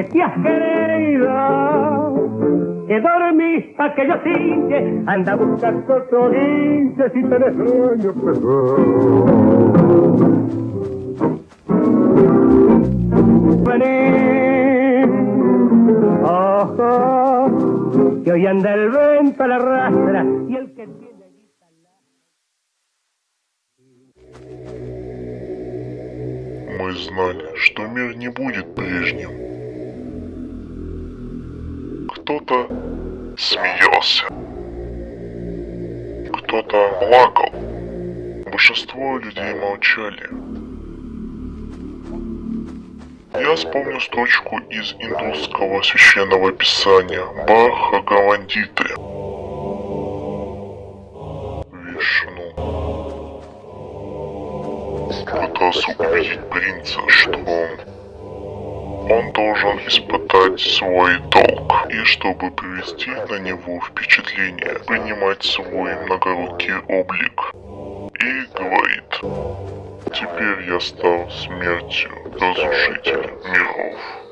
Has querido que dormís pa' que yo cinche, anda a buscar otro guinche si tenés sueño Vení, ojo, que hoy anda el vento a la rastra y el que tiene. Мы знали, что мир не будет прежним. Кто-то смеялся, кто-то плакал. Большинство людей молчали. Я вспомню строчку из индусского священного писания Баха Гавандиты. Вишну пытался убедить принца, что он должен испытать свой долг, и чтобы привести на него впечатление, принимать свой многорукий облик. И говорит, теперь я стал смертью разрушителя миров.